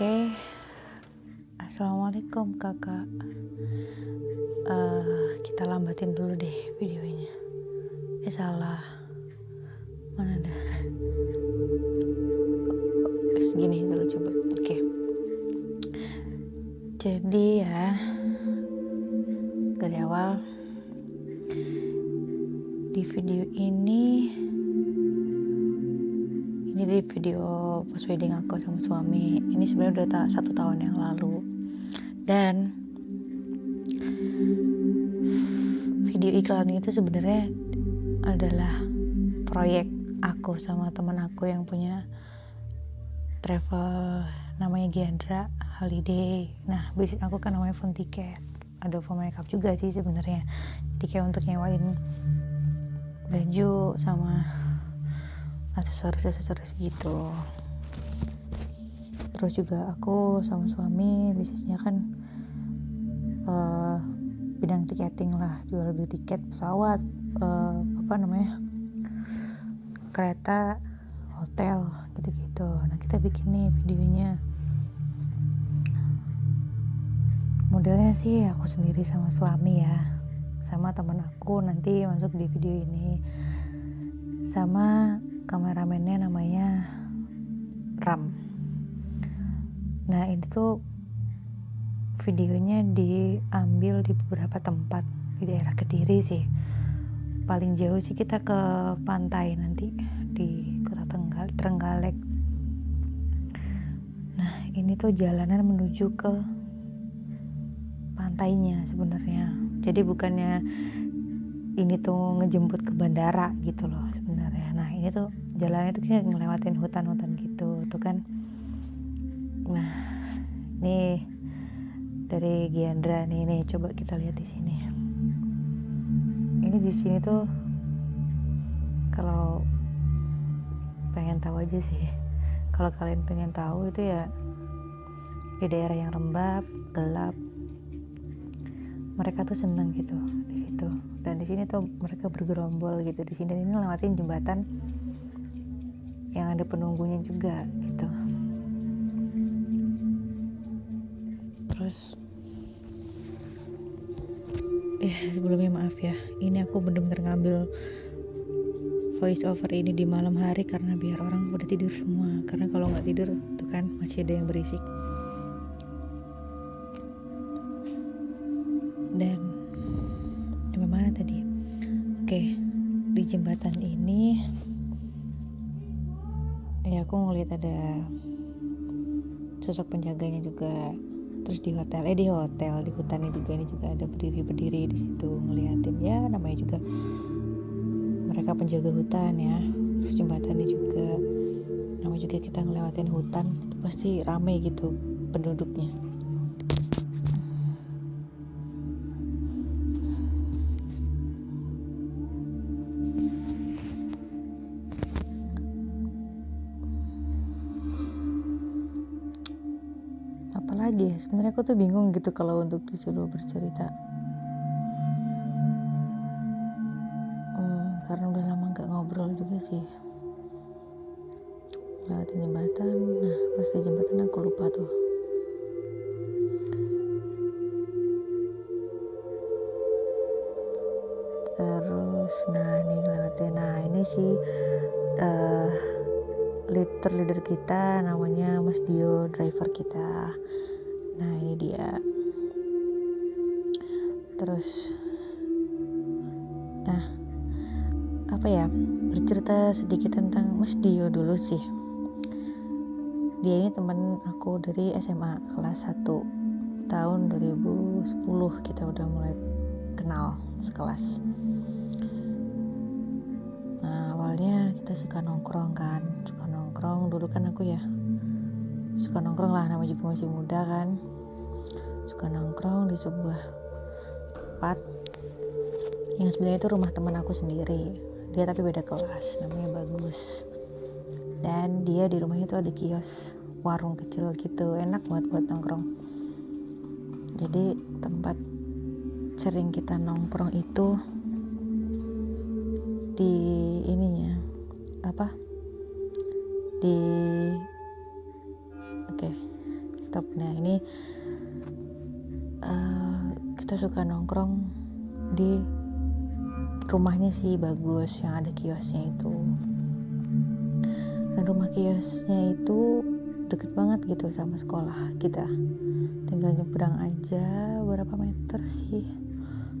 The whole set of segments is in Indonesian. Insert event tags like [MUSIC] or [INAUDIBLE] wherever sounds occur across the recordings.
Oke, assalamualaikum kakak. Uh, kita lambatin dulu deh videonya. Eh salah, mana dah? Segini dulu coba. Oke. Jadi ya dari awal di video ini video post wedding aku sama suami. Ini sebenarnya udah ta satu tahun yang lalu. Dan video iklan itu sebenarnya adalah proyek aku sama teman aku yang punya travel namanya Giandra Holiday. Nah bisnis aku kan namanya Fun Ticket. Ada full makeup juga sih sebenarnya. Jadi kayak untuk nyewain baju sama aksesoris-aksesoris gitu. Terus juga aku sama suami bisnisnya kan uh, bidang tiketing lah jual beli tiket pesawat uh, apa namanya kereta hotel gitu-gitu. Nah kita bikin nih videonya. Modelnya sih aku sendiri sama suami ya. Sama teman aku nanti masuk di video ini. Sama kameramennya namanya Ram. Nah ini tuh videonya diambil di beberapa tempat di daerah Kediri sih. Paling jauh sih kita ke pantai nanti di kota Tenggal Trenggalek. Nah ini tuh jalanan menuju ke pantainya sebenarnya. Jadi bukannya ini tuh ngejemput ke bandara gitu loh sebenarnya ini tuh jalannya tuh kayak ngelewatin hutan-hutan gitu tuh kan. Nah ini dari Giandra nih nih coba kita lihat di sini. Ini di sini tuh kalau pengen tahu aja sih. Kalau kalian pengen tahu itu ya di daerah yang lembab gelap. Mereka tuh seneng gitu di situ. Dan di sini tuh mereka bergerombol gitu di sini. Ini lewatin jembatan yang ada penunggunya juga gitu. Terus eh sebelumnya maaf ya ini aku bener-bener ngambil voice over ini di malam hari karena biar orang udah tidur semua. Karena kalau nggak tidur tuh kan masih ada yang berisik. Dan yang mana tadi? Oke di jembatan aku ngeliat ada sosok penjaganya juga terus di hotel eh di hotel di hutannya juga ini juga ada berdiri berdiri di situ ngeliatin. Ya namanya juga mereka penjaga hutan ya terus jembatannya juga. Namanya juga kita ngelewatin hutan itu pasti rame gitu penduduknya sebenarnya aku tuh bingung gitu kalau untuk disuruh bercerita. Hmm, karena udah lama nggak ngobrol juga sih. Lewat jembatan. Nah pas di jembatan aku lupa tuh. Terus nah nih lewatin nah ini sih uh, leader leader kita namanya Mas Dio driver kita nah ini dia. Terus nah apa ya? Bercerita sedikit tentang Mas Dio dulu sih. Dia ini teman aku dari SMA kelas 1 tahun 2010 kita udah mulai kenal sekelas. Nah awalnya kita suka nongkrong kan. Suka nongkrong dulu kan aku ya suka nongkrong lah nama juga masih muda kan suka nongkrong di sebuah tempat yang sebenarnya itu rumah teman aku sendiri. Dia tapi beda kelas namanya bagus. Dan dia di rumahnya itu ada kios warung kecil gitu enak banget buat nongkrong. Jadi tempat sering kita nongkrong itu di ininya apa? Di oke okay. Suka nongkrong di rumahnya sih bagus yang ada kiosnya itu. Dan rumah kiosnya itu deket banget gitu sama sekolah kita. Tinggal nyebrang aja berapa meter sih.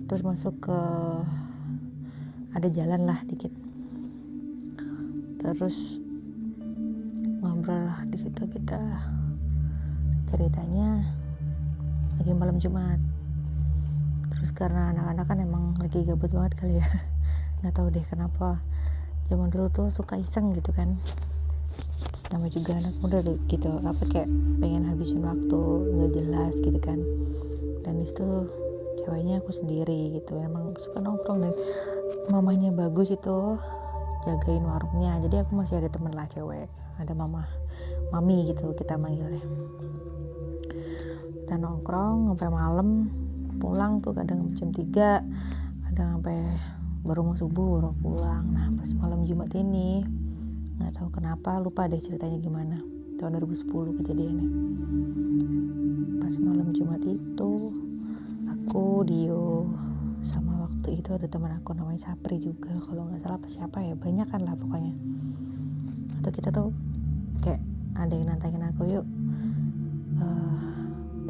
Terus masuk ke ada jalan lah dikit. Terus ngobrol di situ kita. Ceritanya lagi malam Jumat karena anak-anak kan emang lagi gabut banget kali ya. [LAUGHS] Nggak tahu deh kenapa. Zaman dulu tuh suka iseng gitu kan. Nama juga anak muda gitu apa kayak pengen habisin waktu nggak jelas gitu kan. Dan itu ceweknya aku sendiri gitu emang suka nongkrong dan mamanya bagus itu jagain warungnya. Jadi aku masih ada temen lah cewek ada mama mami gitu kita manggilnya. Kita nongkrong sampai malam pulang tuh kadang jam 3 kadang sampai baru mau subuh baru pulang. Nah pas malam Jumat ini nggak tahu kenapa lupa deh ceritanya gimana. Tahun 2010 kejadiannya. Pas malam Jumat itu aku Dio sama waktu itu ada teman aku namanya Sapri juga. Kalau nggak salah apa siapa ya banyak kan lah pokoknya. Atau kita tuh kayak ada yang nantangin aku yuk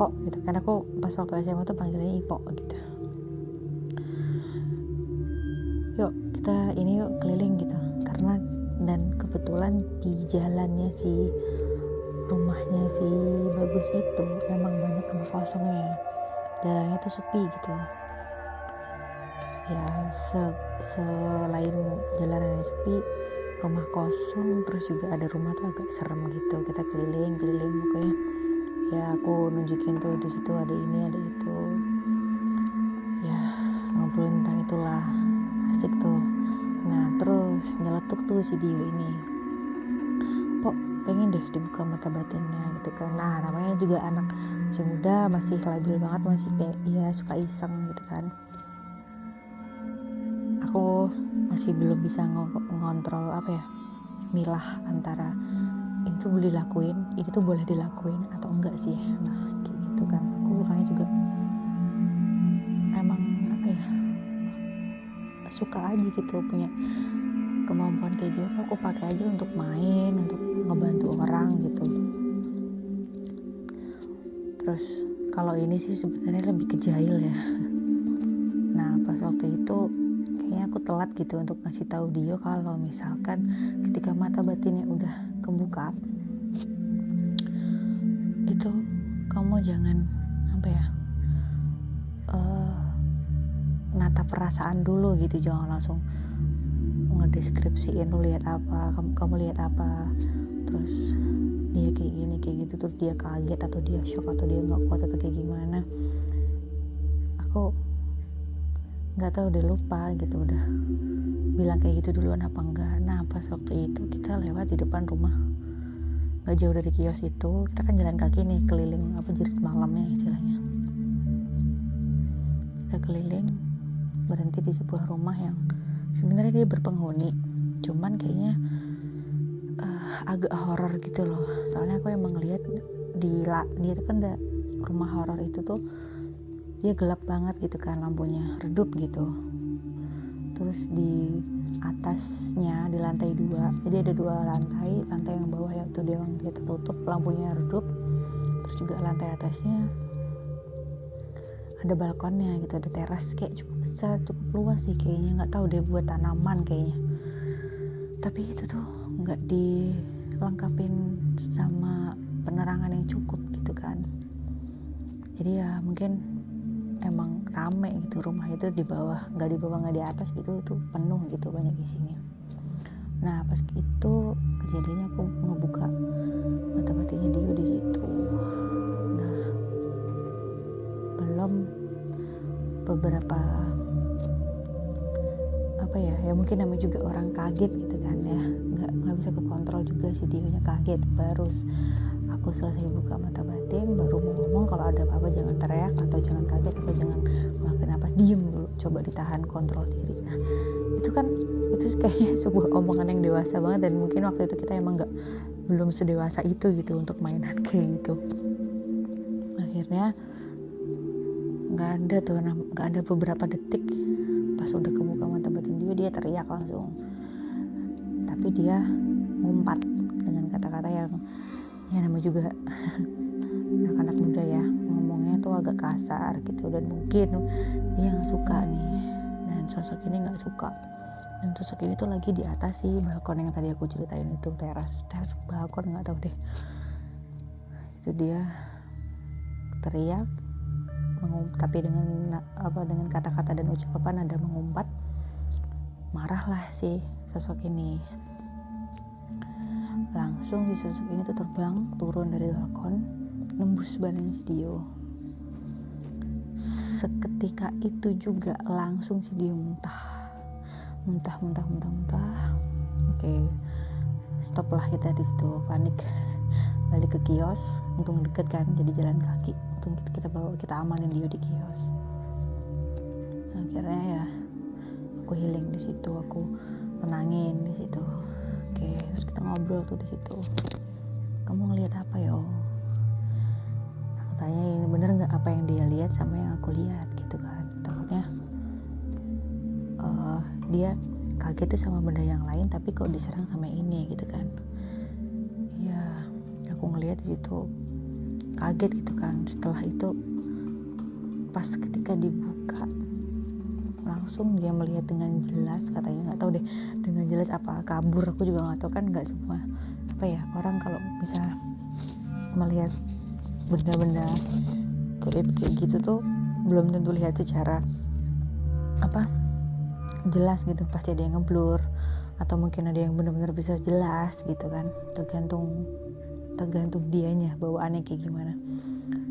Ipo gitu. Karena aku pas waktu SMA tuh panggilannya Ipo gitu. Yuk kita ini yuk keliling gitu. Karena dan kebetulan di jalannya si rumahnya si bagus itu emang banyak rumah kosongnya. Jalannya tuh sepi gitu. Ya se selain jalanan yang sepi rumah kosong terus juga ada rumah tuh agak serem gitu. Kita keliling keliling pokoknya ya aku nunjukin tuh di situ ada ini ada itu. Ya ngobrolin tentang itulah. Asik tuh. Nah terus nyeletuk tuh si Dio ini. Kok pengen deh dibuka mata batinnya gitu kan. Nah namanya juga anak masih muda masih labil banget masih kayak ya suka iseng gitu kan. Aku masih belum bisa ngontrol apa ya milah antara ini tuh boleh dilakuin ini tuh boleh dilakuin atau enggak sih? Nah kayak gitu kan. Aku orangnya juga emang apa ya suka aja gitu punya kemampuan kayak gitu aku pakai aja untuk main untuk ngebantu orang gitu. Terus kalau ini sih sebenarnya lebih ke jahil ya. Nah pas waktu itu kayaknya aku telat gitu untuk ngasih tahu dia kalau misalkan ketika mata batinnya udah kebuka itu kamu jangan apa ya uh, nata perasaan dulu gitu jangan langsung ngedeskripsiin lu lihat apa kamu kamu lihat apa? Terus dia kayak gini kayak gitu terus dia kaget atau dia shock atau dia nggak kuat atau kayak gimana. Aku nggak tahu udah lupa gitu udah bilang kayak gitu duluan apa enggak. Nah pas waktu itu kita lewat di depan rumah gak jauh dari kios itu kita kan jalan kaki nih keliling apa jerit malamnya istilahnya. Kita keliling berhenti di sebuah rumah yang sebenarnya dia berpenghuni. Cuman kayaknya uh, agak horor gitu loh. Soalnya aku emang lihat di dia kan ada rumah horor itu tuh dia gelap banget gitu kan lampunya redup gitu. Terus di atasnya di lantai dua. Jadi ada dua lantai lantai yang bawah ya tuh dia dia tertutup lampunya redup. Terus juga lantai atasnya ada balkonnya gitu ada teras kayak cukup besar cukup luas sih kayaknya. Nggak tahu deh buat tanaman kayaknya. Tapi itu tuh nggak dilengkapin sama penerangan yang cukup gitu kan. Jadi ya mungkin emang rame gitu rumah itu di bawah nggak di bawah nggak di atas gitu itu penuh gitu banyak isinya. Nah pas itu kejadiannya aku ngebuka mata batinnya dia di situ. Nah belum beberapa apa ya ya mungkin namanya juga orang kaget gitu kan ya. Nggak nggak bisa kekontrol juga sih dia kaget. Baru aku selesai buka mata batin baru mau ngomong kalau ada apa-apa jangan teriak atau jangan kaget atau jangan ngelakuin apa diem dulu coba ditahan kontrol diri. Nah itu kan itu kayaknya [LAUGHS] sebuah omongan yang dewasa banget dan mungkin waktu itu kita emang nggak belum sedewasa itu gitu untuk mainan [LAUGHS] kayak gitu. Akhirnya nggak ada tuh nggak ada beberapa detik pas udah kebuka mata batin dia dia teriak langsung. Tapi dia ngumpat dengan kata-kata yang ya nama juga agak kasar gitu. Dan mungkin dia nggak suka nih. Dan sosok ini nggak suka. Dan sosok ini tuh lagi di atas sih balkon yang tadi aku ceritain itu teras. Teras balkon nggak tahu deh. Itu dia teriak tapi dengan apa dengan kata-kata dan ucapan ada mengumpat marahlah si sosok ini. Langsung si sosok ini tuh terbang turun dari balkon nembus badannya si Dio seketika itu juga langsung si Dio muntah. Muntah muntah muntah muntah. Oke stop lah kita di situ. Panik. Balik ke kios untung deket kan jadi jalan kaki. Untung kita, bawa kita amanin dia di kios. Akhirnya ya aku healing di situ aku menangin di situ. Oke terus kita ngobrol tuh di situ. Kamu ngelihat apa ya aku tanya ini bener nggak apa yang dia lihat sama yang aku lihat? Gitu kan. Takutnya uh, dia kaget tuh sama benda yang lain tapi kok diserang sama ini gitu kan. Aku ngeliat itu kaget gitu kan. Setelah itu pas ketika dibuka langsung dia melihat dengan jelas katanya nggak tahu deh dengan jelas apa kabur aku juga nggak tahu kan nggak semua apa ya orang kalau bisa melihat benda-benda kayak kayak gitu tuh belum tentu lihat secara apa jelas gitu. Pasti ada yang ngeblur atau mungkin ada yang benar-benar bisa jelas gitu kan. Tergantung tergantung dianya bawaannya kayak gimana.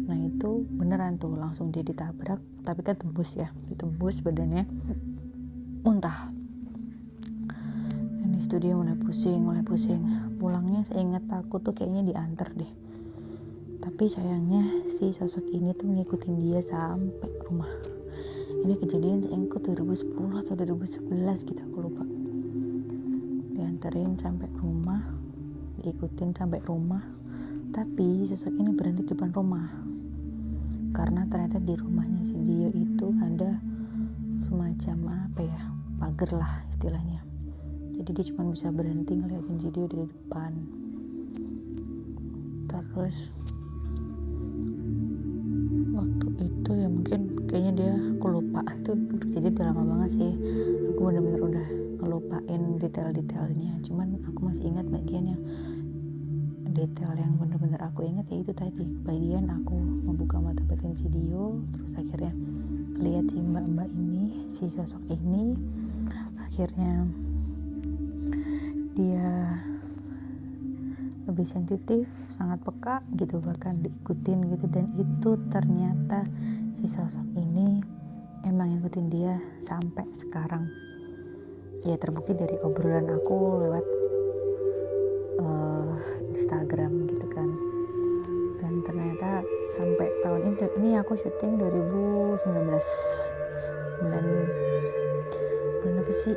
Nah itu beneran tuh langsung dia ditabrak tapi kan tembus ya. Ditembus badannya muntah. Ini studio mulai pusing mulai pusing. Pulangnya saya ingat aku tuh kayaknya diantar deh tapi sayangnya si sosok ini tuh ngikutin dia sampai rumah. Ini kejadian ingat 2010 atau 2011 gitu aku lupa. Diantarin sampai rumah diikutin sampai rumah. Tapi sosok ini berhenti di depan rumah. Karena ternyata di rumahnya si Dio itu ada semacam apa ya pagar lah istilahnya. Jadi dia cuma bisa berhenti ngeliatin si Dio dari depan. Terus kayaknya dia aku lupa itu jadi udah lama banget sih. Aku bener-bener udah ngelupain detail-detailnya. Cuman aku masih ingat bagian yang detail yang bener-bener aku ingat ya itu tadi. Bagian aku membuka mata batin si Dio terus akhirnya lihat si mbak-mbak ini si sosok ini. Akhirnya dia lebih sensitif sangat peka gitu bahkan diikutin gitu. Dan itu ternyata si sosok ini emang ngikutin dia sampai sekarang. Ya terbukti dari obrolan aku lewat uh, Instagram gitu kan. Dan ternyata sampai tahun ini ini aku syuting 2019 bulan bulan apa sih?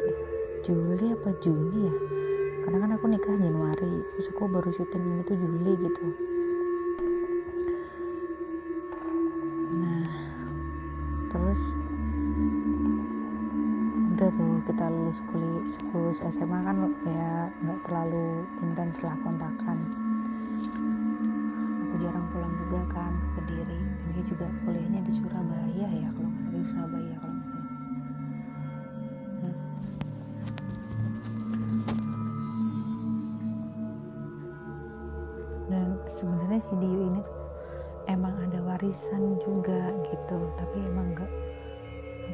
Juli apa Juni ya? Karena kan aku nikah Januari terus aku baru syuting ini tuh Juli gitu lulus SMA kan ya nggak terlalu intens lah kontakan. Aku jarang pulang juga kan ke Kediri. Dia juga kuliahnya di Surabaya ya kalau nggak di Surabaya kalau nggak salah. Hmm. dan sebenarnya si Dio ini tuh emang ada warisan juga gitu tapi emang nggak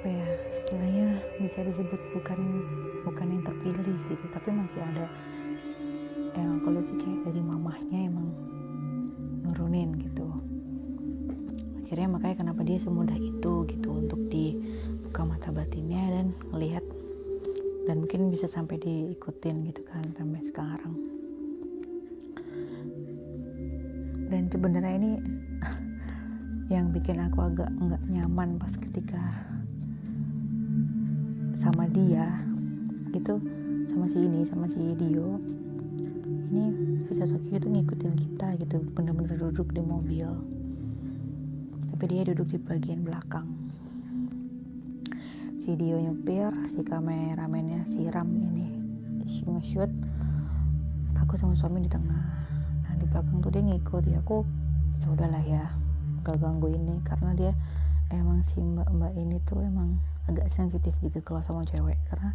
apa ya istilahnya bisa disebut bukan bukan yang terpilih gitu tapi masih ada yang aku lihat kayak dari mamahnya emang nurunin gitu. Akhirnya makanya kenapa dia semudah itu gitu untuk dibuka mata batinnya dan melihat dan mungkin bisa sampai diikutin gitu kan sampai sekarang. Dan sebenarnya ini [LAUGHS] yang bikin aku agak nggak nyaman pas ketika sama dia gitu sama si ini sama si Dio. Ini si sosok itu ngikutin kita gitu bener-bener duduk di mobil. Tapi dia duduk di bagian belakang. Si Dio nyupir si kameramennya siram ini nge-shoot. Aku sama suami di tengah. Nah di belakang tuh dia ngikut ya aku ya udahlah ya gak ganggu ini. Karena dia emang si mbak-mbak ini tuh emang agak sensitif gitu kalau sama cewek. Karena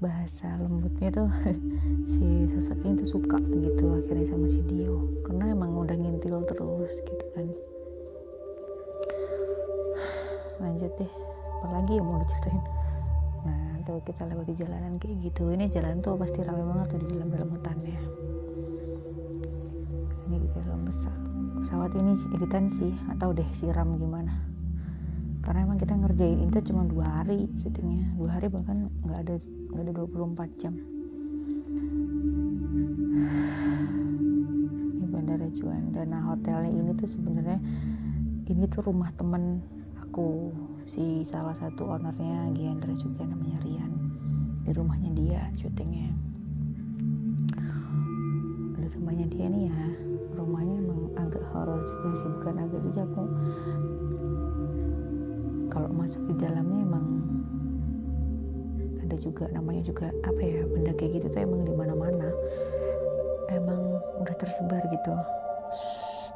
bahasa lembutnya tuh [LAUGHS] si sosok ini tuh suka gitu akhirnya sama si Dio. Karena emang udah ngintil terus gitu kan. Lanjut deh. Apalagi yang mau diceritain? Nah tuh kita lewat di jalanan kayak gitu. Ini jalan tuh pasti ramai banget tuh di dalam dalam hutannya. Ini di dalam besar. Pesawat ini editan sih atau deh siram gimana. Karena emang kita ngerjain itu cuma dua hari syutingnya. Dua hari bahkan nggak ada nggak ada 24 jam. Ini bandara Juanda. Nah hotelnya ini tuh sebenarnya ini tuh rumah temen aku si salah satu ownernya Giandra juga namanya Rian. Di rumahnya dia syutingnya. Di rumahnya dia nih ya rumahnya emang agak horor juga sih bukan agak juga aku kalau masuk di dalamnya emang ada juga namanya juga apa ya benda kayak gitu tuh emang di mana-mana. Emang udah tersebar gitu.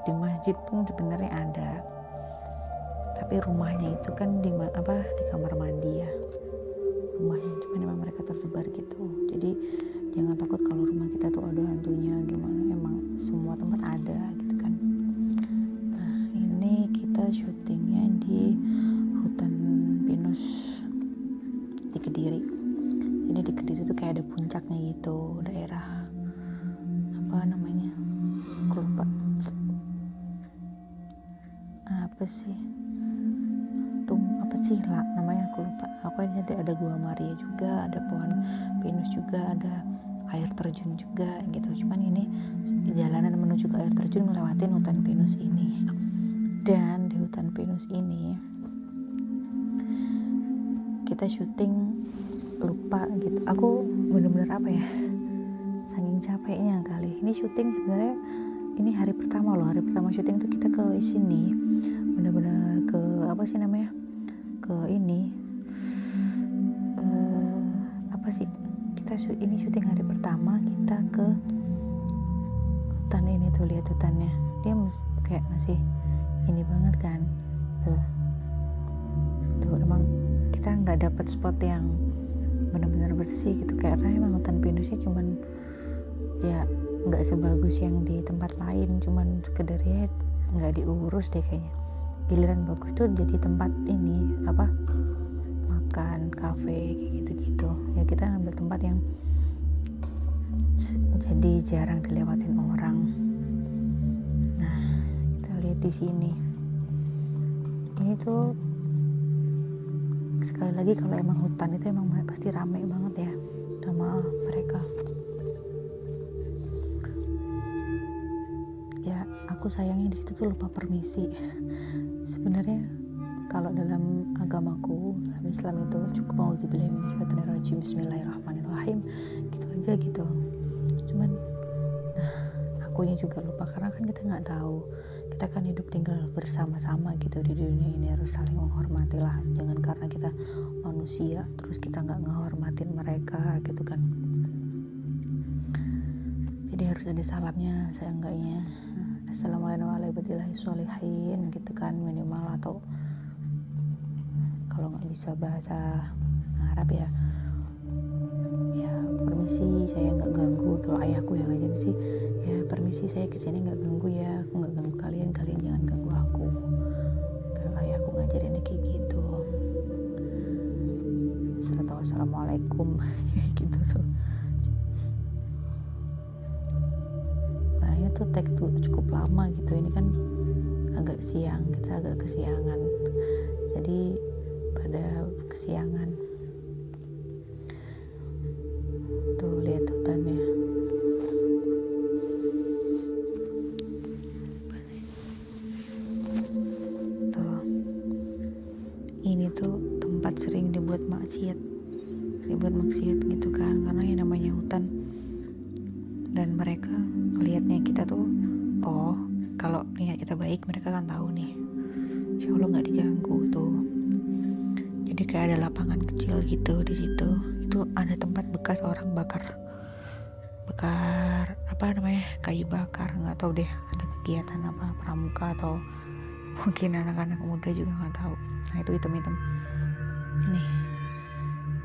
Di masjid pun sebenarnya ada. Tapi rumahnya itu kan di apa di kamar mandi ya. Rumahnya cuma memang mereka tersebar gitu. Jadi jangan takut kalau rumah kita tuh ada hantunya gimana. Emang semua tempat ada gitu kan. Nah ini kita syutingnya di ada puncaknya gitu daerah apa namanya aku lupa. Apa sih? Tuh apa sih? Lah namanya aku lupa. Aku ada ada gua Maria juga ada pohon pinus juga ada air terjun juga gitu. Cuman ini jalanan menuju ke air terjun ngelewatin hutan pinus ini. Dan di hutan pinus ini kita syuting lupa gitu. Aku bener-bener apa ya saking capeknya kali. Ini syuting sebenarnya ini hari pertama loh. Hari pertama syuting tuh kita ke sini. Bener-bener ke apa sih namanya? Ke ini. Uh, apa sih? Kita ini syuting hari pertama kita ke hutan ini tuh lihat hutannya. Dia kayak masih ini banget kan. Tuh. Tuh emang kita nggak dapat spot yang benar-benar bersih gitu. Karena emang hutan pinusnya cuman ya nggak sebagus yang di tempat lain. Cuman sekedarnya nggak diurus deh kayaknya. Giliran bagus tuh jadi tempat ini apa makan kafe kayak gitu-gitu. Ya kita ambil tempat yang jadi jarang dilewatin orang. Nah kita lihat di sini. Ini tuh sekali lagi kalau emang hutan itu emang pasti rame banget ya sama mereka. Ya aku sayangnya di situ tuh lupa permisi. Sebenarnya kalau dalam agamaku dalam Islam itu cukup mau dibilang Bismillahirrahmanirrahim gitu aja gitu kan kita nggak tahu. Kita kan hidup tinggal bersama-sama gitu di dunia ini harus saling menghormati lah. Jangan karena kita manusia terus kita nggak ngehormatin mereka gitu kan. Jadi harus ada salamnya saya enggaknya assalamualaikum warahmatullahi wabarakatuh. Gitu kan minimal. Atau kalau nggak bisa bahasa Arab ya. Ya permisi saya nggak ganggu. Kalau ayahku yang aja sih ya permisi saya ke sini nggak ganggu ya. Aku nggak ganggu kalian. Kalian jangan ganggu aku. Kalau ayahku ngajarinnya kayak gitu. Serta assalamualaikum [LAUGHS] kayak gitu tuh. Nah ini tuh tag tuh cukup lama gitu. Ini kan agak siang. Kita agak kesiangan. Jadi pada kesiangan nah itu hitam-hitam. Nih.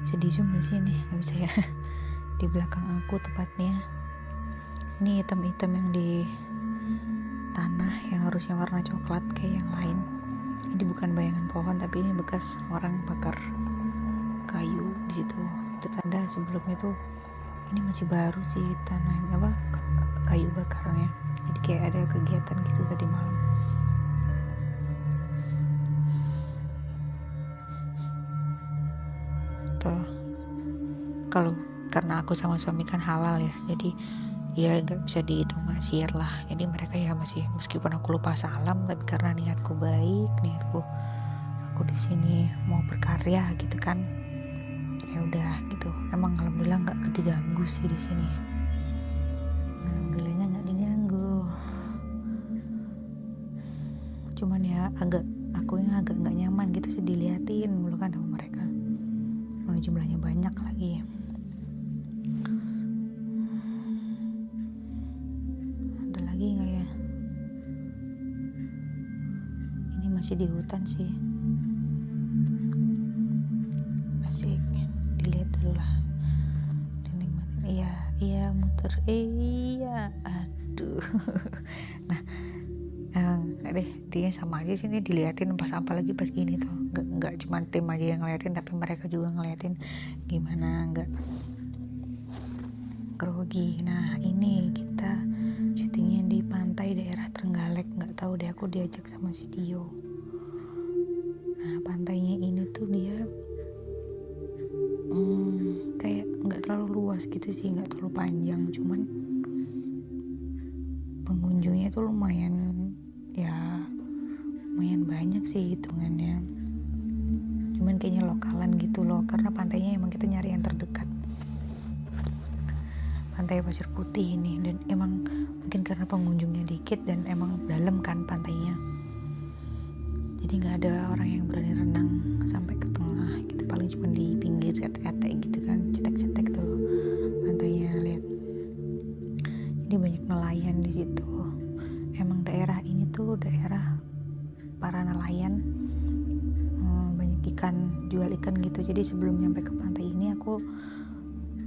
Sedih zoom gak sih nih nggak bisa ya. [LAUGHS] Di belakang aku tepatnya. Ini hitam-hitam yang di tanah yang harusnya warna coklat kayak yang lain. Ini bukan bayangan pohon tapi ini bekas orang bakar kayu di situ. Itu tanda sebelumnya tuh ini masih baru sih tanah apa kayu bakarnya. Jadi kayak ada kegiatan gitu tadi malam tuh kalau karena aku sama suami kan halal ya jadi ya nggak bisa dihitung maksiat lah. Jadi mereka ya masih meskipun aku lupa salam tapi karena niatku baik niatku aku di sini mau berkarya gitu kan ya udah gitu. Emang alhamdulillah nggak diganggu sih di sini. Alhamdulillahnya nggak diganggu. Cuman ya agak aku yang agak nggak nyaman gitu sih diliatin aja sih nih diliatin pas apa lagi pas gini tuh. Nggak nggak cuma tim aja yang ngeliatin tapi mereka juga ngeliatin gimana nggak grogi nah ini kita syutingnya di pantai daerah Trenggalek. Nggak tahu deh aku diajak sama si Dio. Nah pantainya ini tuh dia hmm, kayak nggak terlalu luas gitu sih nggak terlalu panjang. Cuman pengunjungnya tuh lumayan sih hitungannya. Cuman kayaknya lokalan gitu loh karena pantainya emang kita nyari yang terdekat. Pantai pasir putih ini dan emang mungkin karena pengunjungnya dikit dan emang dalam kan pantainya. Jadi nggak ada orang yang berani renang sebelum nyampe ke pantai ini aku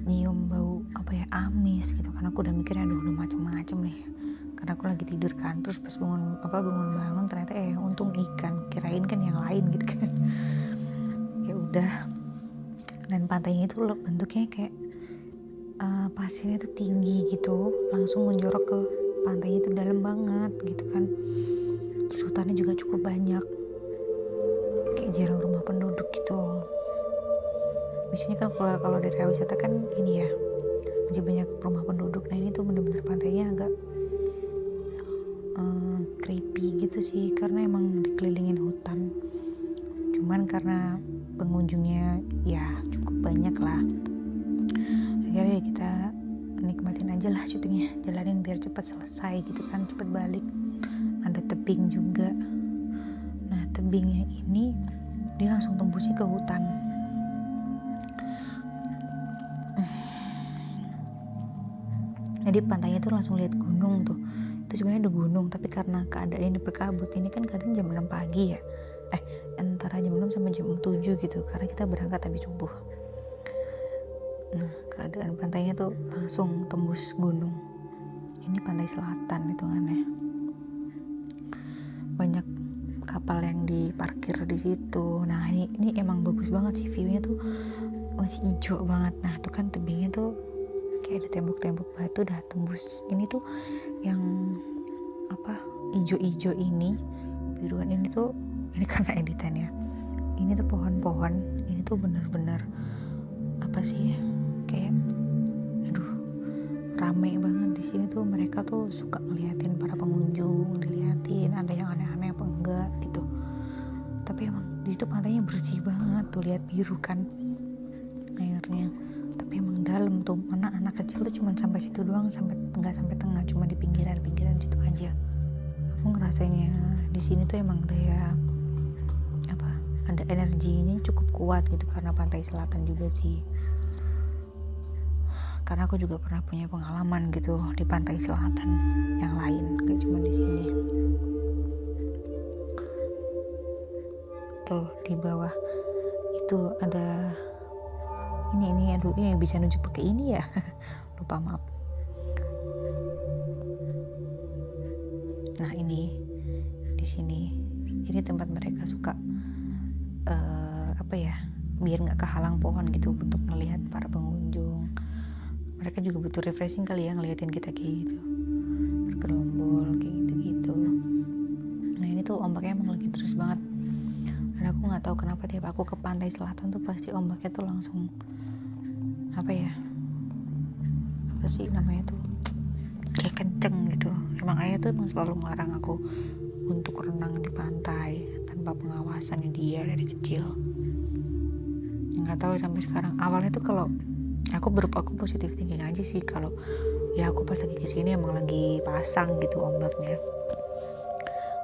nyium bau apa ya amis gitu. Karena aku udah mikirnya aduh udah macem-macem nih. Karena aku lagi tidur kan terus pas bangun apa bangun bangun ternyata eh untung ikan kirain kan yang lain gitu kan. [LAUGHS] Ya udah. Dan pantainya itu loh bentuknya kayak uh, pasirnya tuh tinggi gitu langsung menjorok ke pantainya itu dalam banget gitu kan. Terus hutannya juga cukup banyak. Kayak jarang rumah penduduk gitu biasanya kan kalau kalau daerah wisata kan ini ya masih banyak rumah penduduk. Nah ini tuh bener-bener pantainya agak uh, creepy gitu sih karena emang dikelilingin hutan. Cuman karena pengunjungnya ya cukup banyak lah. Akhirnya kita nikmatin aja lah syutingnya jalanin biar cepat selesai gitu kan cepet balik. Ada tebing juga. Nah tebingnya ini dia langsung tembusnya ke hutan jadi pantainya tuh langsung lihat gunung tuh. Itu sebenarnya ada gunung tapi karena keadaan ini berkabut ini kan kadang jam 6 pagi ya. Eh antara jam 6 sampai jam 7 gitu karena kita berangkat habis subuh. Nah keadaan pantainya tuh langsung tembus gunung. Ini pantai selatan hitungannya banyak kapal yang diparkir di situ. Nah ini ini emang bagus banget sih viewnya tuh. Masih hijau banget. Nah tuh kan tebingnya tuh kayak ada tembok-tembok batu dah tembus. Ini tuh yang apa ijo-ijo ini biruan ini tuh ini karena editannya ini tuh pohon-pohon ini tuh bener-bener apa sih kayak aduh rame banget. Di sini tuh mereka tuh suka ngeliatin para pengunjung diliatin ada yang aneh-aneh apa enggak gitu. Tapi emang di situ pantainya bersih banget tuh lihat biru kan airnya. Tapi emang dalam tuh anak kecil tuh cuma sampai situ doang sampai nggak sampai tengah cuma di pinggiran pinggiran situ aja. Aku ngerasainnya di sini tuh emang udah ya ada energinya cukup kuat gitu karena pantai selatan juga sih. Karena aku juga pernah punya pengalaman gitu di pantai selatan yang lain gak cuma di sini. Tuh di bawah itu ada ini ini aduh ini bisa nunjuk pakai ini ya? [LAUGHS] Lupa maaf. Nah ini. Di sini. Ini tempat mereka suka uh, apa ya biar nggak kehalang pohon gitu untuk melihat para pengunjung. Mereka juga butuh refreshing kali ya ngeliatin kita kayak gitu. Bergerombol kayak gitu gitu nah ini tuh ombaknya emang lagi terus banget aku nggak tahu kenapa tiap aku ke pantai selatan tuh pasti ombaknya tuh langsung apa ya apa sih namanya tuh kayak kenceng gitu. Emang ayah tuh emang selalu melarang aku untuk renang di pantai tanpa pengawasannya dia dari kecil. Nggak tahu sampai sekarang. Awalnya tuh kalau aku berupa aku positif thinking aja sih. Kalau ya aku pas lagi ke sini emang lagi pasang gitu ombaknya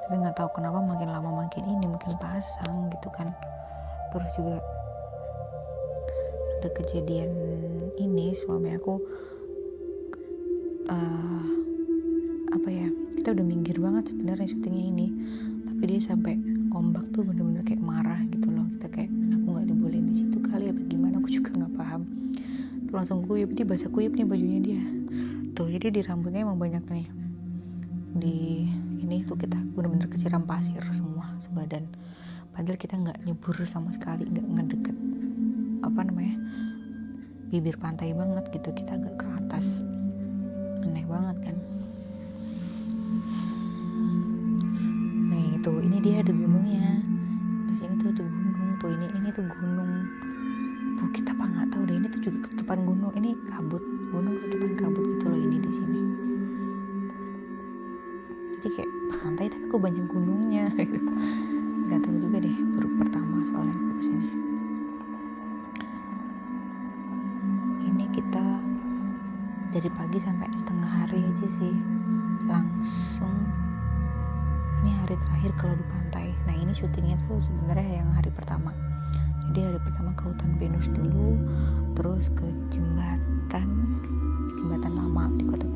tapi nggak tahu kenapa makin lama makin ini makin pasang gitu kan. Terus juga ada kejadian ini suami aku uh, apa ya kita udah minggir banget sebenarnya syutingnya ini. Tapi dia sampai ombak tuh bener-bener kayak marah gitu loh. Kita kayak aku nggak dibolehin di situ kali apa gimana? Aku juga nggak paham. Tuh langsung kuyup dia basah kuyup nih bajunya dia. Tuh jadi di rambutnya emang banyak nih. Di ini tuh kita bener-bener kesiram pasir semua sebadan padahal kita nggak nyebur sama sekali nggak ngedeket apa namanya bibir pantai banget gitu. Kita agak ke atas. Aneh banget kan? Nih tuh ini dia ada gunungnya. Di sini tuh ada gunung tuh ini ini tuh gunung. Tuh kita apa nggak tahu deh ini tuh juga ketutupan gunung. Ini kabut gunung ketutupan kabut gitu loh ini di sini pantai tapi kok banyak gunungnya [LAUGHS] nggak tahu juga deh baru pertama soalnya aku ke sini. Kita dari pagi sampai setengah hari aja sih. Langsung ini hari terakhir kalau di pantai. Nah ini syutingnya tuh sebenarnya yang hari pertama. Jadi hari pertama ke hutan pinus dulu terus ke jembatan jembatan lama di kota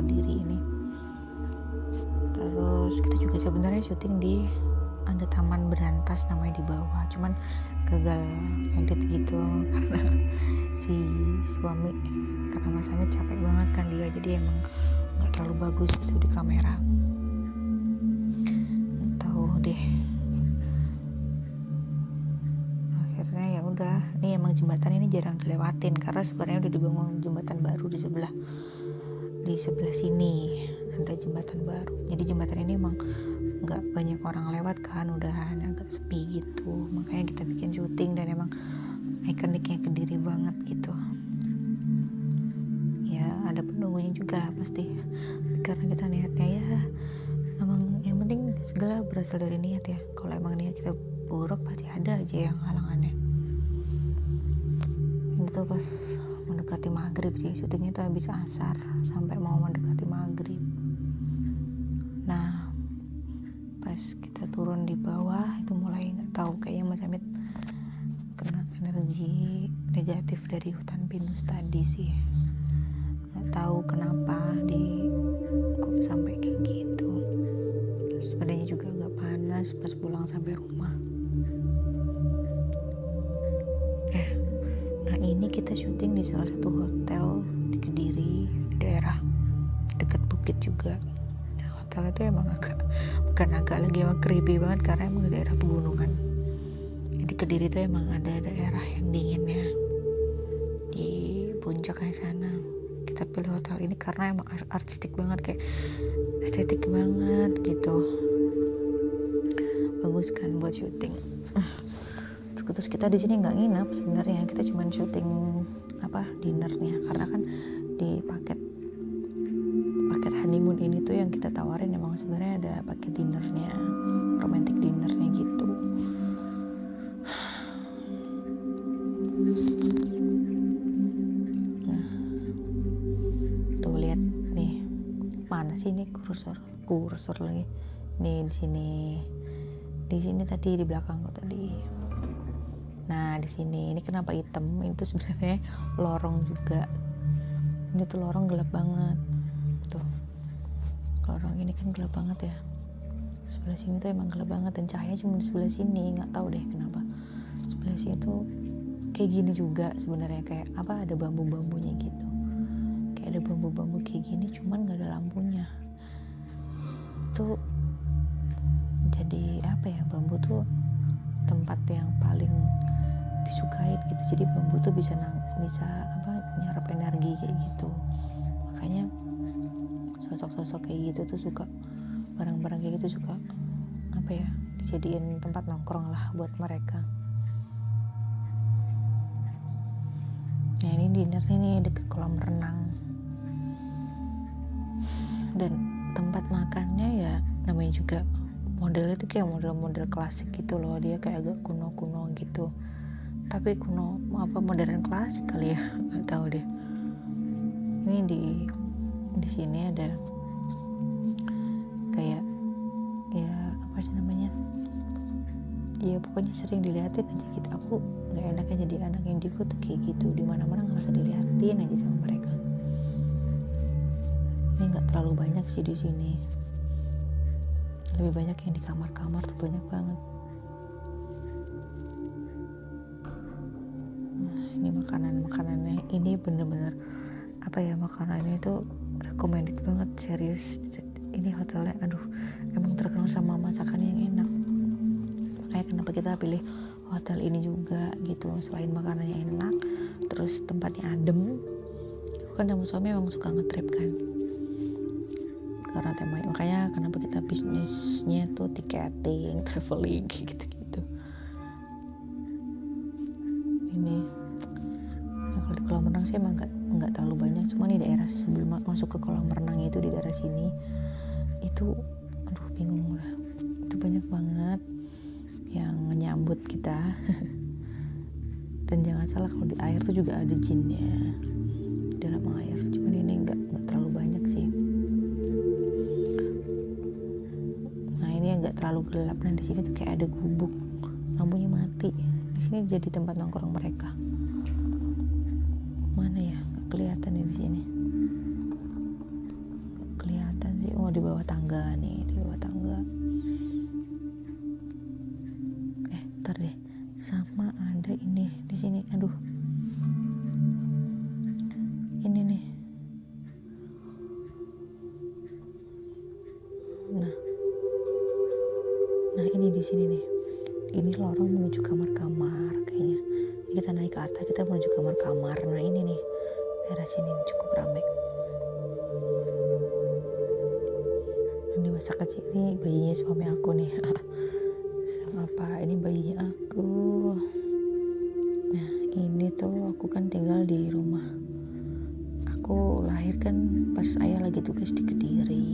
sebenarnya syuting di ada taman berantas namanya di bawah. Cuman gagal edit gitu [LAUGHS] karena si suami karena mas Amit capek banget kan dia jadi emang nggak terlalu bagus gitu di kamera. Tahu deh. Akhirnya ya udah ini emang jembatan ini jarang dilewatin karena sebenarnya udah dibangun jembatan baru di sebelah di sebelah sini. Ada jembatan baru. Jadi jembatan ini emang nggak banyak orang lewat kan udah agak sepi gitu. Makanya kita bikin syuting dan emang ikoniknya kediri banget gitu. Ya ada penunggunya juga pasti. Karena kita niatnya ya emang yang penting segala berasal dari niat ya. Kalau emang niat kita buruk pasti ada aja yang halangannya. Ini tuh pas mendekati maghrib sih syutingnya tuh habis asar. Sampai mau tadi sih. Nggak tahu kenapa di kok sampai kayak gitu. Badannya juga agak panas pas pulang sampai rumah. Eh nah ini kita syuting di salah satu hotel di Kediri di daerah dekat bukit juga. Hotel itu emang agak bukan agak lagi emang creepy banget karena emang di daerah pegunungan. Jadi kediri itu emang ada daerah yang dinginnya. di puncaknya sana. Kita pilih hotel ini karena emang artistik banget kayak estetik banget gitu. Bagus kan buat syuting. [LAUGHS] Terus kita di sini nggak nginep sebenarnya. Kita cuma syuting apa dinernya karena kan di paket paket honeymoon ini tuh yang kita tawarin emang sebenarnya ada paket dinernya romantic mana sih ini kursor kursor lagi. Nih di sini. Di sini tadi di belakang kok tadi. Nah di sini. Ini kenapa hitam? Itu sebenarnya lorong juga. Ini tuh lorong gelap banget. Tuh. Lorong ini kan gelap banget ya. Sebelah sini tuh emang gelap banget dan cahaya cuma di sebelah sini. Nggak tahu deh kenapa. Sebelah sini tuh kayak gini juga sebenarnya. Kayak apa? Ada bambu-bambunya gitu ada bambu-bambu kayak gini cuman nggak ada lampunya. Itu jadi apa ya bambu tuh tempat yang paling disukai gitu. Jadi bambu tuh bisa nang, bisa apa nyerap energi kayak gitu. Makanya sosok-sosok kayak gitu tuh suka barang-barang kayak gitu suka apa ya dijadiin tempat nongkrong lah buat mereka. Nah ini dinner ini deket kolam renang dan tempat makannya ya namanya juga modelnya tuh kayak model-model klasik gitu loh. Dia kayak agak kuno-kuno gitu. Tapi kuno apa modern klasik kali ya? [LAUGHS] Nggak tahu deh. Ini di di sini ada kayak ya apa sih namanya? Ya pokoknya sering dilihatin aja gitu. Aku nggak enaknya jadi anak diku tuh kayak gitu. Di mana mana nggak usah dilihatin aja sama mereka ini nggak terlalu banyak sih di sini. Lebih banyak yang di kamar-kamar tuh banyak banget. Nah, ini makanan makanannya ini bener-bener apa ya makanannya itu recommended banget serius. Ini hotelnya aduh emang terkenal sama masakan yang enak. Makanya kenapa kita pilih hotel ini juga gitu. Selain makanannya enak terus tempatnya adem. Aku kan sama suami emang suka ngetrip kan tema makanya kenapa kita bisnisnya tuh tiketing [LAUGHS] traveling gitu gitu ini nah, kalau di kolam renang sih emang nggak nggak terlalu banyak. Cuma di daerah sebelum masuk ke kolam renang itu di daerah sini itu gubuk lampunya mati. Di sini jadi tempat nongkrong mereka. Mana ya? Kelihatan ya di sini. Kelihatan sih. Oh di bawah tangga nih. Di bawah tangga. Eh ntar deh. Sama ada ini di sini. Aduh. Ini nih. Nah. Nah ini di sini nih ini lorong menuju kamar-kamar kayaknya. Jadi kita naik ke atas kita menuju kamar-kamar nah ini nih. Daerah sini cukup ramai ini masa kecil ini bayinya suami aku nih. [LAUGHS] Sama apa? Ini bayinya aku. Nah ini tuh aku kan tinggal di rumah. Aku lahir kan pas ayah lagi tugas di Kediri.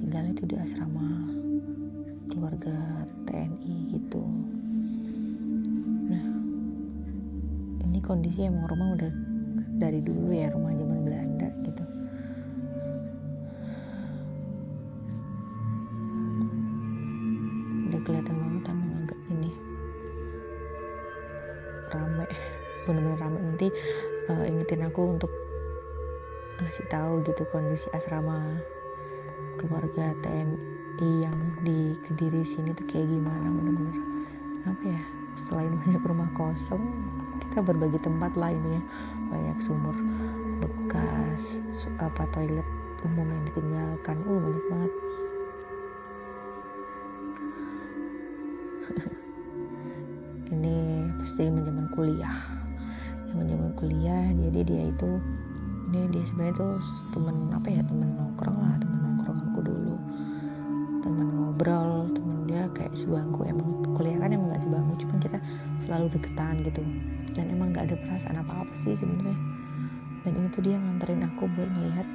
Tinggalnya tuh di asrama keluarga TNI gitu. Nah ini kondisi emang rumah udah dari dulu ya rumah zaman Belanda gitu. Udah kelihatan banget emang agak ini rame bener-bener rame. Nanti uh, ingetin aku untuk ngasih tahu gitu kondisi asrama keluarga TNI di sini tuh kayak gimana bener-bener. Apa ya selain [LAUGHS] banyak rumah kosong kita berbagi tempat lah ini ya. Banyak sumur bekas apa toilet umum yang ditinggalkan. Uh banyak banget. [LAUGHS] Ini pasti zaman kuliah. Zaman kuliah jadi dia itu ini dia sebenarnya tuh temen apa ya temen nongkrong lah kayak sebangku emang kuliah kan emang gak sebangku cuman kita selalu deketan gitu. Dan emang gak ada perasaan apa apa sih sebenarnya. Dan ini tuh dia nganterin aku buat melihat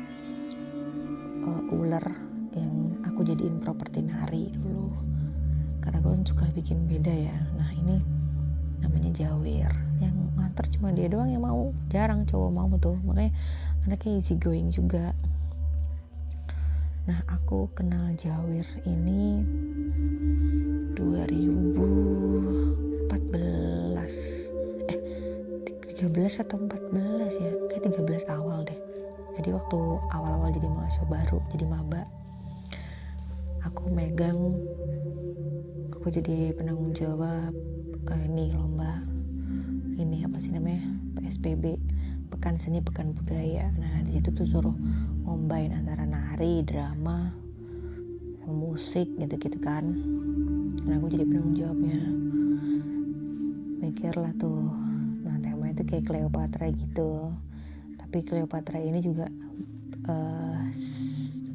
uh, ular yang aku jadiin properti nari dulu. Karena aku kan suka bikin beda ya. Nah ini namanya jawir. Yang nganter cuma dia doang yang mau. Jarang cowok mau tuh. Makanya anaknya easy going juga nah aku kenal Jawir ini 2014 eh 13 atau 14 ya? Kayak 13 awal deh. Jadi waktu awal-awal jadi mahasiswa baru jadi maba aku megang aku jadi penanggung jawab uh, ini lomba ini apa sih namanya? PSBB pekan seni pekan budaya. Nah di situ tuh suruh ngombain antara nari drama musik gitu gitu kan. Nah aku jadi penanggung jawabnya. Mikir lah tuh nah tema itu kayak Cleopatra gitu. Tapi Cleopatra ini juga uh,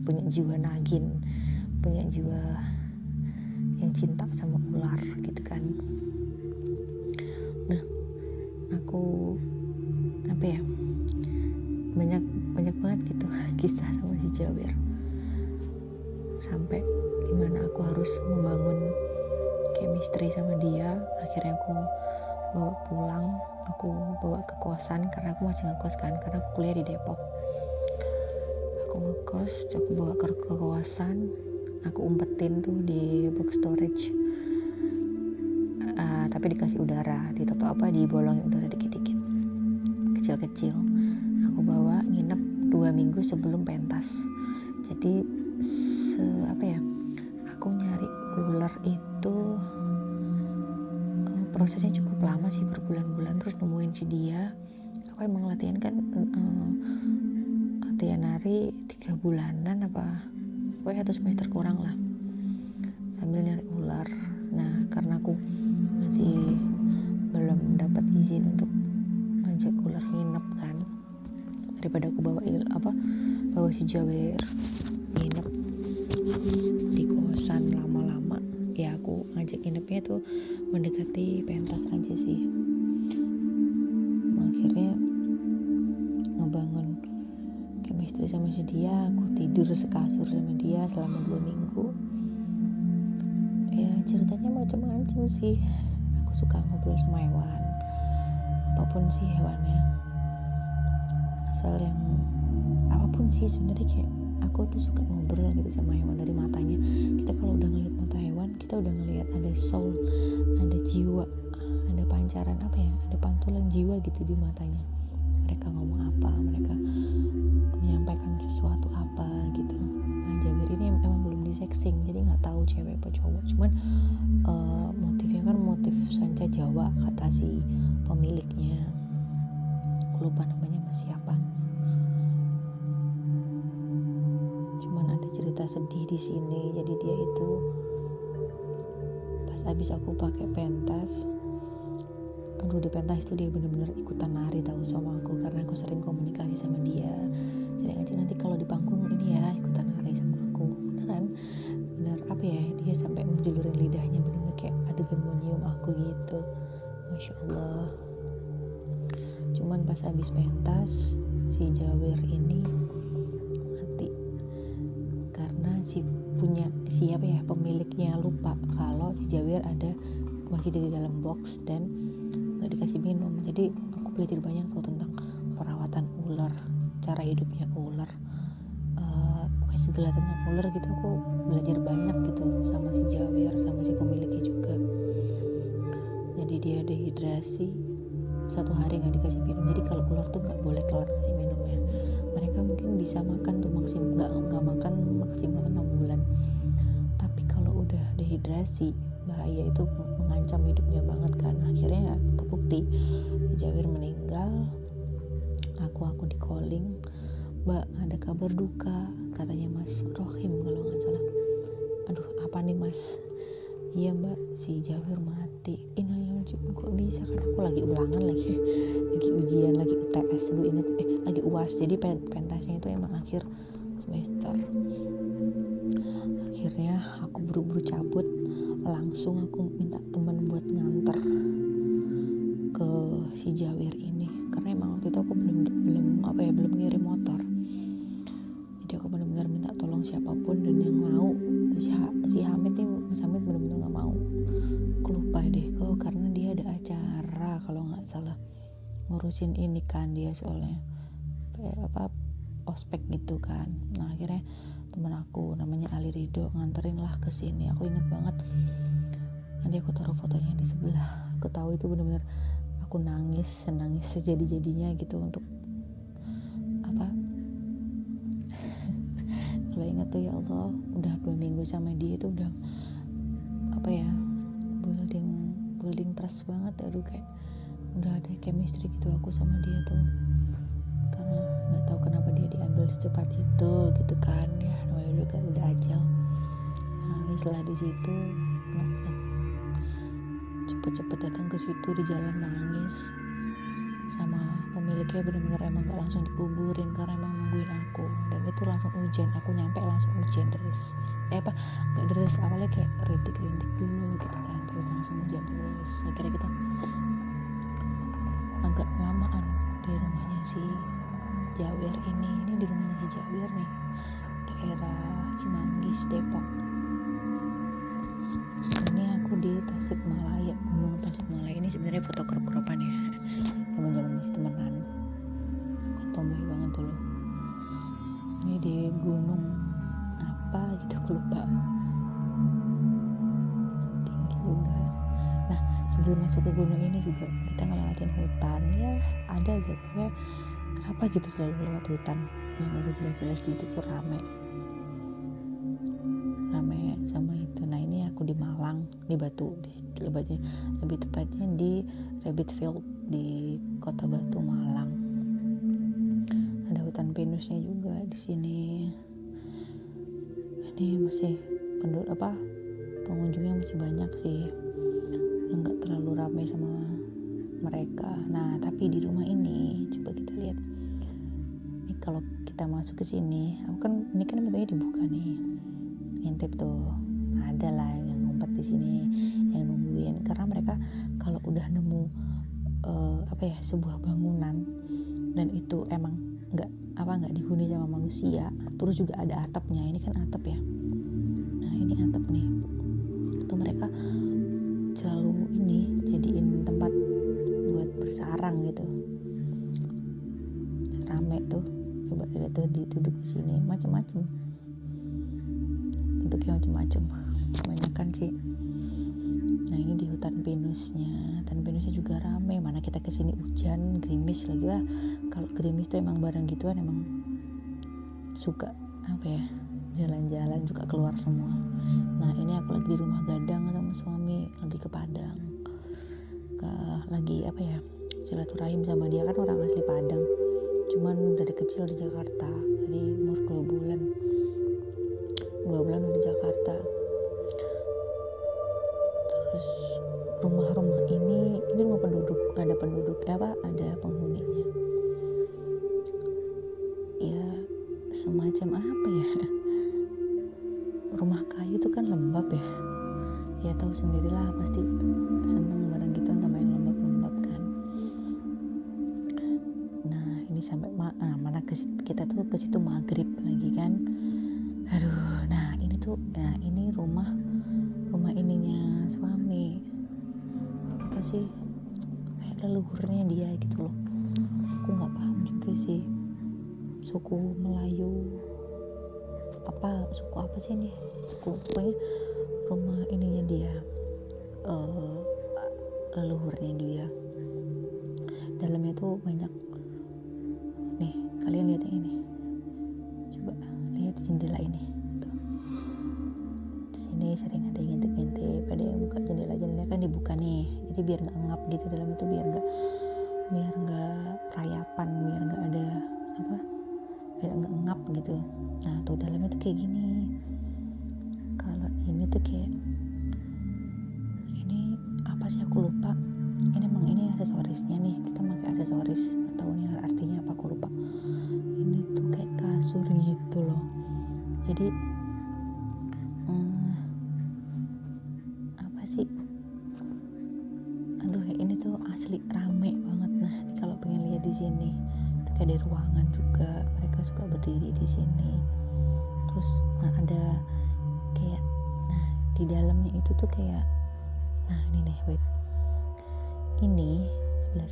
punya jiwa nagin punya jiwa yang cinta sama ular gitu kan. Nah aku apa ya banyak banyak banget gitu kisah sama si Jawir sampai gimana aku harus membangun chemistry sama dia. Akhirnya aku bawa pulang aku bawa ke kosan karena aku masih ngekos kan karena aku kuliah di Depok. Aku ngekos aku bawa ke, kosan aku umpetin tuh di box storage. Uh, tapi dikasih udara ditoto apa dibolongin udara dikit-dikit. Kecil-kecil dua minggu sebelum pentas. Jadi se apa ya aku nyari ular itu uh, prosesnya cukup lama sih berbulan-bulan terus nemuin si dia. Aku emang latihan kan uh, latihan nari tiga bulanan apa pokoknya satu semester kurang lah sambil nyari ular. Nah karena aku masih belum dapat izin untuk ngajak ular nginep kan daripada aku bawa il apa bawa si Jawer nginep di kosan lama-lama ya aku ngajak nginepnya tuh mendekati pentas aja sih. Akhirnya ngebangun chemistry sama si dia aku tidur sekasur sama dia selama dua minggu. Ya ceritanya macam-macam sih. Aku suka ngobrol sama hewan apa pun sih hewannya asal yang apa pun sih sebenarnya kayak aku tuh suka ngobrol gitu sama hewan dari matanya. Kita kalau udah ngeliat mata hewan kita udah ngeliat ada soul ada jiwa ada pancaran apa ya ada pantulan jiwa gitu di matanya. Mereka ngomong apa mereka menyampaikan sesuatu apa gitu. Nah Jabir ini emang belum disexing jadi nggak tahu cewek apa cowok. Cuman uh, motifnya kan motif sanca Jawa kata si pemiliknya. Aku lupa namanya siapa. Cuman ada cerita sedih di sini jadi dia itu pas habis aku pakai pentas aduh di pentas itu dia bener-bener ikutan nari tahu sama aku karena aku sering komunikasi sama dia. Sering aja nanti kalau di panggung ini ya ikutan nari sama aku. Beneran bener apa ya dia sampai menjulurin lidahnya bener-bener kayak adegan mau aku gitu. Masya allah habis pentas si Jawir ini mati. Karena si punya siapa ya pemiliknya lupa kalau si Jawir ada masih di dalam box dan nggak dikasih minum. Jadi aku belajar banyak tuh tentang perawatan ular cara hidupnya ular. Uh, segala tentang ular gitu aku belajar banyak gitu sama si Jawir sama si pemiliknya juga. Jadi dia dehidrasi satu hari nggak dikasih minum. Jadi kalau ular tuh nggak boleh telat kasih minumnya mereka mungkin bisa makan tuh maksimal nggak nggak makan maksimal enam bulan. Tapi kalau udah dehidrasi bahaya itu mengancam hidupnya banget kan. Akhirnya kebukti Jawir meninggal aku aku di calling. Mbak ada kabar duka? Katanya mas Rohim kalau nggak salah. Aduh apa nih mas iya mbak. Si Jawir mati. Innalillahi kok bisa? Kan aku lagi ulangan lagi. Lagi ujian lagi UTS dulu inget eh lagi uas jadi pentasnya itu emang akhir semester. Akhirnya aku buru-buru cabut. Langsung aku minta teman buat nganter ke si Jawir ini. Karena emang waktu itu aku belum belum apa ya belum ngirim motor ngurusin ini kan dia soalnya apa ospek gitu kan. Nah akhirnya temen aku namanya Ali Rido nganterin lah ke sini. Aku inget banget. Nanti aku taruh fotonya di sebelah. Aku tahu itu bener-bener aku nangis nangis sejadi-jadinya gitu untuk apa? [LAUGHS] Kalau inget tuh ya Allah udah dua minggu sama dia itu udah apa ya building building trust banget. Aduh kayak udah ada chemistry gitu aku sama dia tuh. Karena nggak tahu kenapa dia diambil secepat itu gitu kan. Ya namanya juga udah ajal. Nangis lah di situ cepet-cepet datang ke situ di jalan nangis. Sama pemiliknya benar-benar emang gak langsung dikuburin karena emang nungguin aku. Dan itu langsung hujan aku nyampe langsung hujan deras eh apa? Nggak deras awalnya kayak rintik-rintik dulu gitu kan. Terus langsung hujan deras akhirnya kita si Jawer ini ini di rumahnya si Jawer nih daerah Cimanggis Depok. Ini aku di Tasikmalaya Gunung Tasikmalaya. Ini sebenarnya foto crop-cropan ya zaman zaman masih temenan. Tomboy banget dulu. Ini di gunung apa gitu aku lupa. Tinggi juga. Nah sebelum masuk ke gunung ini juga ngelewatin hutan ya ada aja. Pokoknya kenapa gitu selalu lewat hutan? Yang udah jelas-jelas gitu tuh rame. Rame sama itu. Nah ini aku di Malang di Batu di lebih, lebih tepatnya di Rabbit Field di kota Batu Malang. Ada hutan pinusnya juga di sini. Ini masih penduduk apa pengunjungnya masih banyak sih. Nggak terlalu ramai sama mereka. Nah tapi di rumah ini coba kita lihat. Ini kalau kita masuk ke sini aku kan ini kan pintunya dibuka nih. Ngintip tuh. Ada lah yang ngumpet di sini yang nungguin. Karena mereka kalau udah nemu uh, apa ya sebuah bangunan dan itu emang nggak apa nggak dihuni sama manusia terus juga ada atapnya. Ini kan atap ya. Nah ini atap nih. Itu mereka selalu ini bersarang gitu. Rame tuh. Coba lihat tuh duduk di sini. Macem-macem. Bentuknya macem-macem. Kebanyakan sih. Nah ini di hutan pinusnya. Hutan pinusnya juga rame. Mana kita ke sini hujan gerimis lagi lah. Kalau gerimis tuh emang barang gituan emang suka apa ya jalan-jalan juga keluar semua. Nah ini aku lagi di rumah gadang sama suami lagi ke Padang. Ke lagi apa ya silaturahim sama dia. Kan orang asli Padang. Cuman dari kecil di Jakarta. Jadi sering ada yang ngintip-ngintip ada yang buka jendela jendela kan dibuka nih. Jadi biar nggak ngap gitu dalam itu biar nggak biar nggak rayapan biar nggak ada apa biar nggak ngap gitu. Nah tuh dalamnya tuh kayak gini. Kalau ini tuh kayak ini apa sih aku lupa. Ini emang ini aksesorisnya nih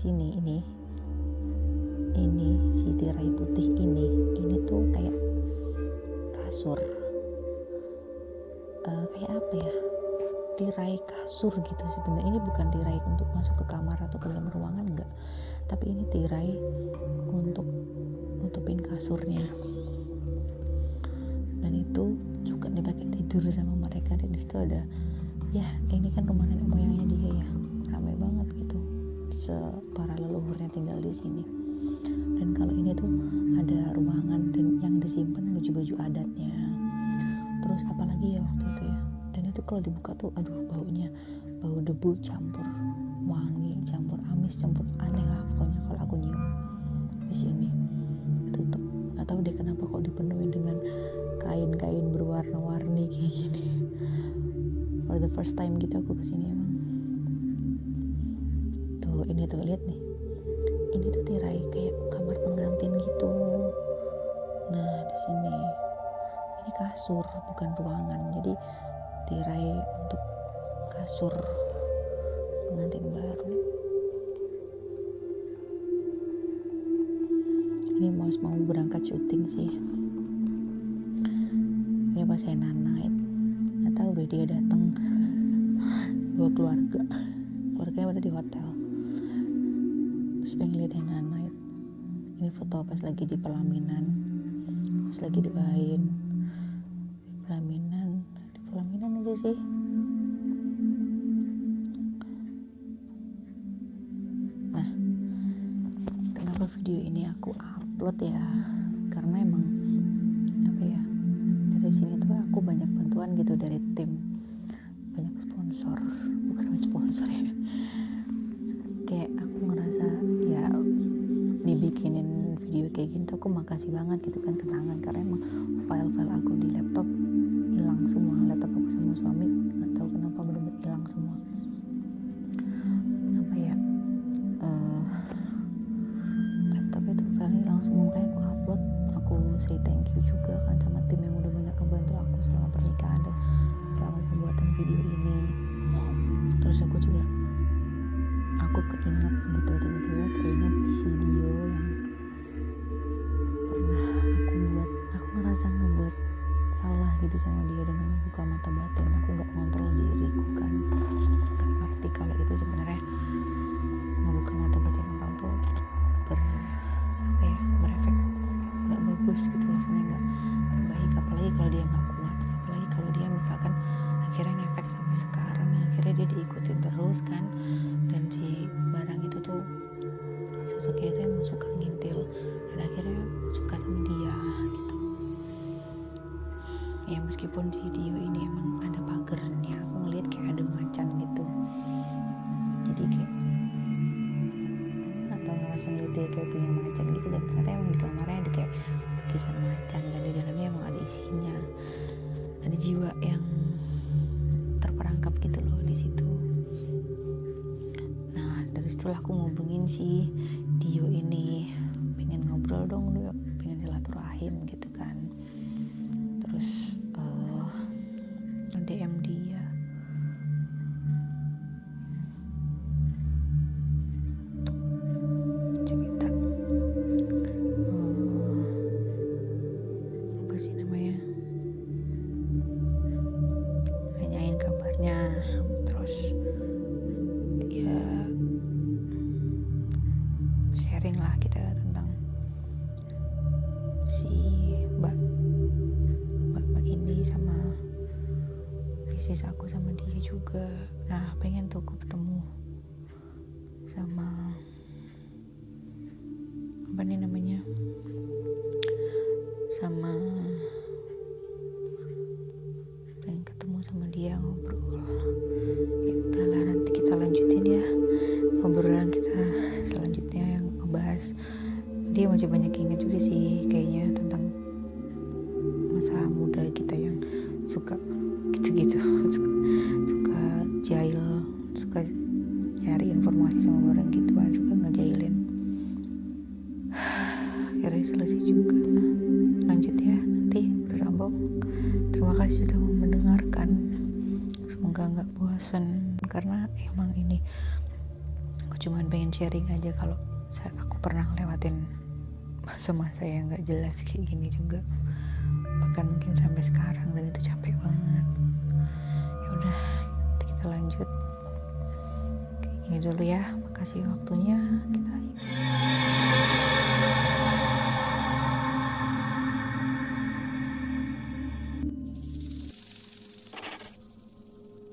sini ini. Ini si tirai putih ini. Ini tuh kasur. Uh, kayak apa ya? Tirai kasur gitu sebenarnya. Ini bukan tirai untuk masuk ke kamar atau ke dalam ruangan enggak. Tapi ini tirai untuk nutupin kasurnya. Dan itu juga dipakai tidur sama mereka. Dan di situ ada ya ini kan nenek moyangnya dia ya para leluhurnya tinggal di sini. Dan kalau ini tuh ada ruangan dan yang disimpan baju-baju adatnya. Terus apalagi ya waktu itu ya. Dan itu kalau dibuka tuh aduh baunya bau debu campur wangi campur amis campur aneh lah pokoknya kalau aku nyium di sini. Tutup. Nggak tahu deh kenapa kok dipenuhi dengan kain-kain berwarna-warni kayak gini. For the first time gitu aku ke sini emang tuh lihat nih. Ini tuh tirai kayak kamar pengantin gitu. Nah di sini. Ini kasur bukan ruangan. Jadi tirai untuk kasur pengantin baru. Ini mau mau berangkat syuting sih. Ini pas saya nanait. Nggak tahu deh dia datang. Dua keluarga. Keluarganya pada di hotel terus pengen lihat yang nanait. Ini foto pas lagi di pelaminan. Pas lagi doain. Pelaminan. Di pelaminan aja sih. Nah kenapa video ini aku upload ya? Karena emang apa ya dari sini tuh aku banyak bantuan gitu dari tim hilang semua kayak aku upload. Aku say thank you juga kan sama tim yang udah banyak ngebantu aku selama pernikahan dan selama pembuatan video ini. Terus aku juga aku keinget gitu tiba-tiba keinget video yang pernah aku buat. Aku ngerasa ngebuat salah gitu sama dia dengan membuka mata batin. Aku nggak kontrol diriku kan. Ngerti kalau itu sebenarnya nggak bagus saya nggak jelas kayak gini juga. Bahkan mungkin sampai sekarang dan itu capek banget. Ya udah kita lanjut. Ini dulu ya. Makasih waktunya